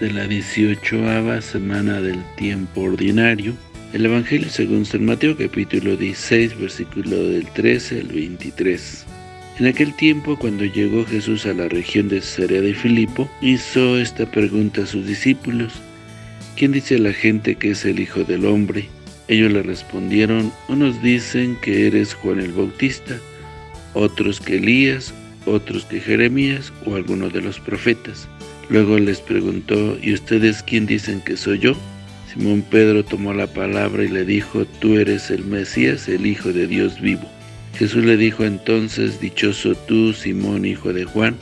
de la 18 semana del tiempo ordinario. El Evangelio según San Mateo capítulo 16 versículo del 13 al 23. En aquel tiempo, cuando llegó Jesús a la región de Cesarea de Filipo, hizo esta pregunta a sus discípulos. ¿Quién dice la gente que es el Hijo del Hombre? Ellos le respondieron, unos dicen que eres Juan el Bautista, otros que Elías, otros que Jeremías o alguno de los profetas. Luego les preguntó, ¿y ustedes quién dicen que soy yo? Simón Pedro tomó la palabra y le dijo, tú eres el Mesías, el Hijo de Dios vivo. Jesús le dijo entonces, Dichoso tú, Simón, hijo de Juan,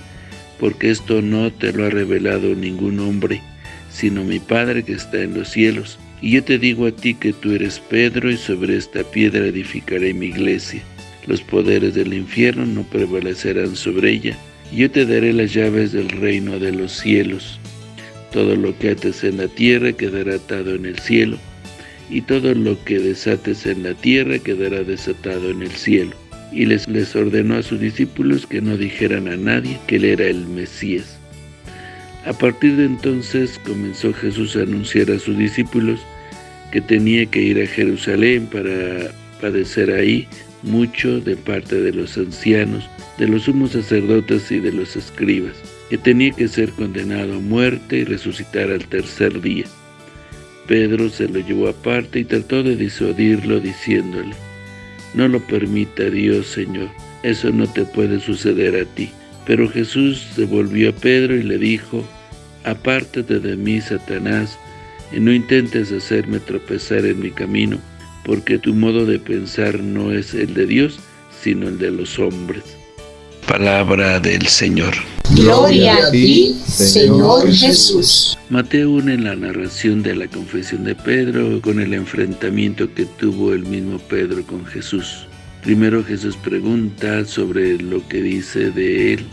porque esto no te lo ha revelado ningún hombre, sino mi Padre que está en los cielos. Y yo te digo a ti que tú eres Pedro, y sobre esta piedra edificaré mi iglesia. Los poderes del infierno no prevalecerán sobre ella, yo te daré las llaves del reino de los cielos. Todo lo que ates en la tierra quedará atado en el cielo, y todo lo que desates en la tierra quedará desatado en el cielo y les, les ordenó a sus discípulos que no dijeran a nadie que él era el Mesías. A partir de entonces comenzó Jesús a anunciar a sus discípulos que tenía que ir a Jerusalén para padecer ahí mucho de parte de los ancianos, de los sumos sacerdotes y de los escribas, que tenía que ser condenado a muerte y resucitar al tercer día. Pedro se lo llevó aparte y trató de disuadirlo diciéndole, no lo permita Dios, Señor. Eso no te puede suceder a ti. Pero Jesús se volvió a Pedro y le dijo, Apártate de mí, Satanás, y no intentes hacerme tropezar en mi camino, porque tu modo de pensar no es el de Dios, sino el de los hombres. Palabra del Señor. Gloria a ti, Señor Jesús. Mateo une la narración de la confesión de Pedro con el enfrentamiento que tuvo el mismo Pedro con Jesús. Primero Jesús pregunta sobre lo que dice de él.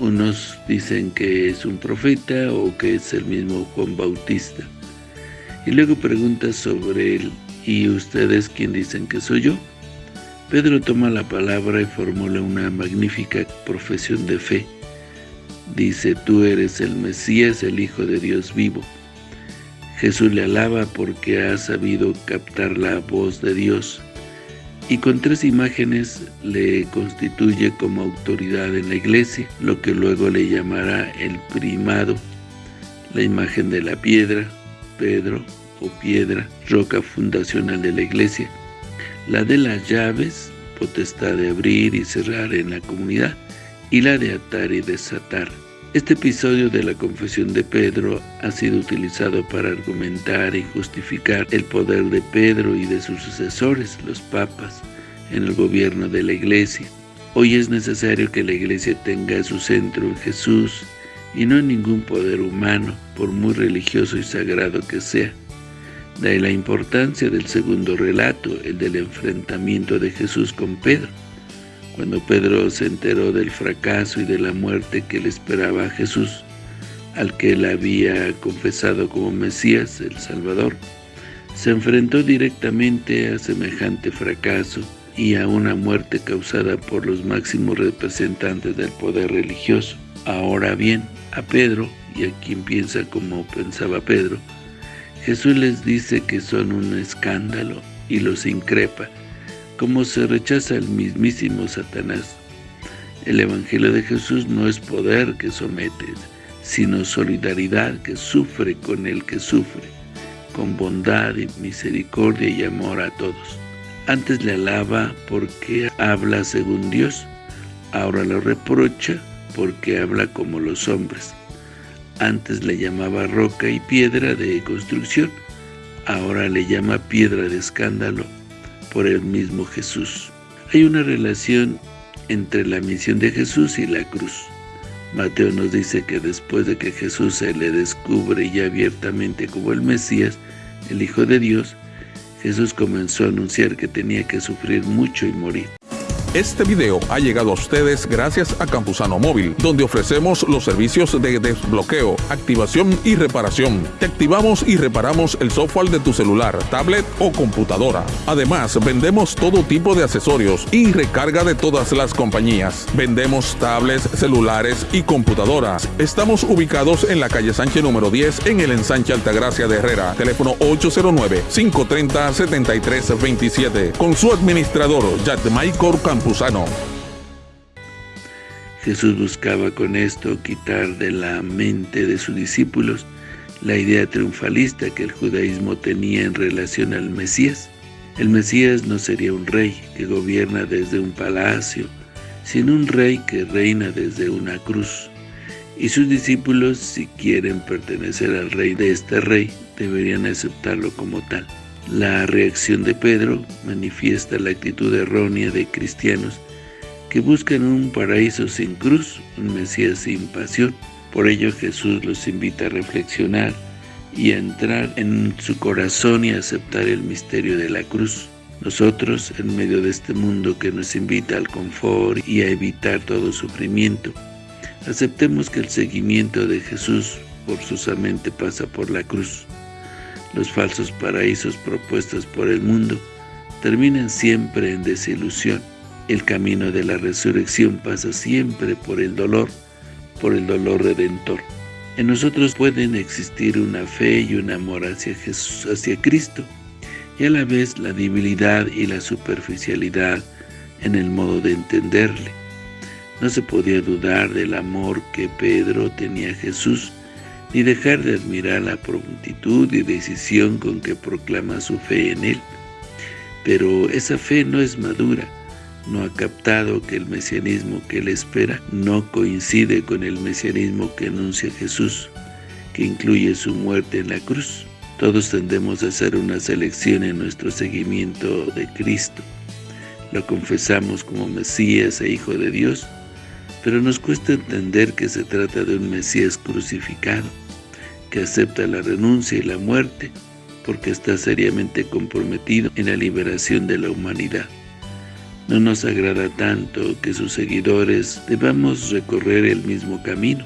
Unos dicen que es un profeta o que es el mismo Juan Bautista. Y luego pregunta sobre él, ¿y ustedes quién dicen que soy yo? Pedro toma la palabra y formula una magnífica profesión de fe Dice, tú eres el Mesías, el Hijo de Dios vivo. Jesús le alaba porque ha sabido captar la voz de Dios y con tres imágenes le constituye como autoridad en la iglesia, lo que luego le llamará el primado, la imagen de la piedra, Pedro o piedra, roca fundacional de la iglesia, la de las llaves, potestad de abrir y cerrar en la comunidad, y la de atar y desatar. Este episodio de la confesión de Pedro ha sido utilizado para argumentar y justificar el poder de Pedro y de sus sucesores, los papas, en el gobierno de la Iglesia. Hoy es necesario que la Iglesia tenga su centro en Jesús y no en ningún poder humano, por muy religioso y sagrado que sea. De la importancia del segundo relato, el del enfrentamiento de Jesús con Pedro. Cuando Pedro se enteró del fracaso y de la muerte que le esperaba a Jesús, al que él había confesado como Mesías, el Salvador, se enfrentó directamente a semejante fracaso y a una muerte causada por los máximos representantes del poder religioso. Ahora bien, a Pedro, y a quien piensa como pensaba Pedro, Jesús les dice que son un escándalo y los increpa, como se rechaza el mismísimo Satanás. El Evangelio de Jesús no es poder que somete, sino solidaridad que sufre con el que sufre, con bondad y misericordia y amor a todos. Antes le alaba porque habla según Dios, ahora lo reprocha porque habla como los hombres. Antes le llamaba roca y piedra de construcción, ahora le llama piedra de escándalo por el mismo Jesús. Hay una relación entre la misión de Jesús y la cruz. Mateo nos dice que después de que Jesús se le descubre ya abiertamente como el Mesías, el Hijo de Dios, Jesús comenzó a anunciar que tenía que sufrir mucho y morir. Este video ha llegado a ustedes gracias a Campusano Móvil, donde ofrecemos los servicios de desbloqueo, activación y reparación. Te activamos y reparamos el software de tu celular, tablet o computadora. Además, vendemos todo tipo de accesorios y recarga de todas las compañías. Vendemos tablets, celulares y computadoras. Estamos ubicados en la calle Sánchez número 10 en el ensanche Altagracia de Herrera. Teléfono 809-530-7327. Con su administrador, Michael Jesús buscaba con esto quitar de la mente de sus discípulos la idea triunfalista que el judaísmo tenía en relación al Mesías. El Mesías no sería un rey que gobierna desde un palacio, sino un rey que reina desde una cruz. Y sus discípulos, si quieren pertenecer al rey de este rey, deberían aceptarlo como tal. La reacción de Pedro manifiesta la actitud errónea de cristianos que buscan un paraíso sin cruz, un Mesías sin pasión. Por ello Jesús los invita a reflexionar y a entrar en su corazón y a aceptar el misterio de la cruz. Nosotros, en medio de este mundo que nos invita al confort y a evitar todo sufrimiento, aceptemos que el seguimiento de Jesús forzosamente pasa por la cruz. Los falsos paraísos propuestos por el mundo terminan siempre en desilusión. El camino de la resurrección pasa siempre por el dolor, por el dolor redentor. En nosotros pueden existir una fe y un amor hacia Jesús, hacia Cristo, y a la vez la debilidad y la superficialidad en el modo de entenderle. No se podía dudar del amor que Pedro tenía a Jesús, ni dejar de admirar la prontitud y decisión con que proclama su fe en él. Pero esa fe no es madura, no ha captado que el mesianismo que él espera no coincide con el mesianismo que anuncia Jesús, que incluye su muerte en la cruz. Todos tendemos a hacer una selección en nuestro seguimiento de Cristo. Lo confesamos como Mesías e Hijo de Dios, pero nos cuesta entender que se trata de un Mesías crucificado, que acepta la renuncia y la muerte, porque está seriamente comprometido en la liberación de la humanidad. No nos agrada tanto que sus seguidores debamos recorrer el mismo camino.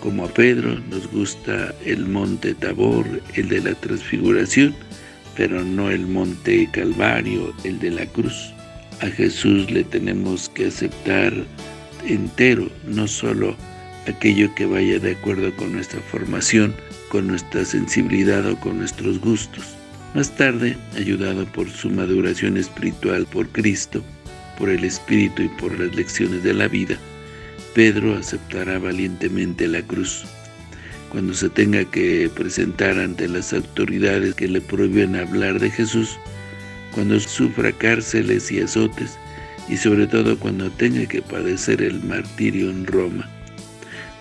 Como a Pedro nos gusta el monte Tabor, el de la transfiguración, pero no el monte Calvario, el de la cruz. A Jesús le tenemos que aceptar entero, no solo aquello que vaya de acuerdo con nuestra formación, con nuestra sensibilidad o con nuestros gustos. Más tarde, ayudado por su maduración espiritual por Cristo, por el Espíritu y por las lecciones de la vida, Pedro aceptará valientemente la cruz. Cuando se tenga que presentar ante las autoridades que le prohíben hablar de Jesús, cuando sufra cárceles y azotes, y sobre todo cuando tenga que padecer el martirio en Roma.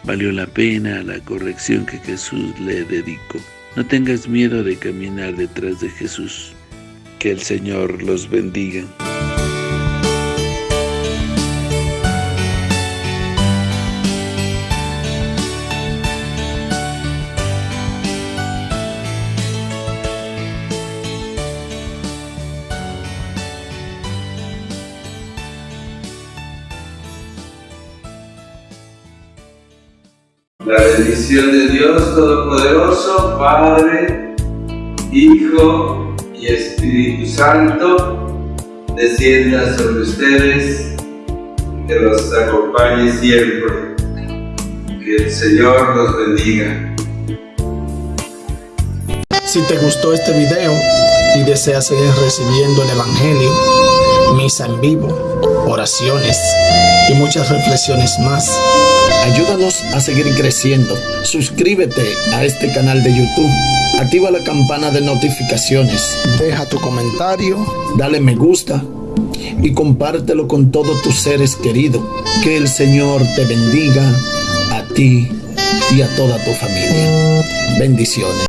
Valió la pena la corrección que Jesús le dedicó. No tengas miedo de caminar detrás de Jesús. Que el Señor los bendiga. La bendición de Dios Todopoderoso, Padre, Hijo y Espíritu Santo, descienda sobre ustedes, que los acompañe siempre. Que el Señor los bendiga. Si te gustó este video y deseas seguir recibiendo el Evangelio, misa en vivo, oraciones y muchas reflexiones más, Ayúdanos a seguir creciendo. Suscríbete a este canal de YouTube. Activa la campana de notificaciones. Deja tu comentario. Dale me gusta. Y compártelo con todos tus seres queridos. Que el Señor te bendiga a ti y a toda tu familia. Bendiciones.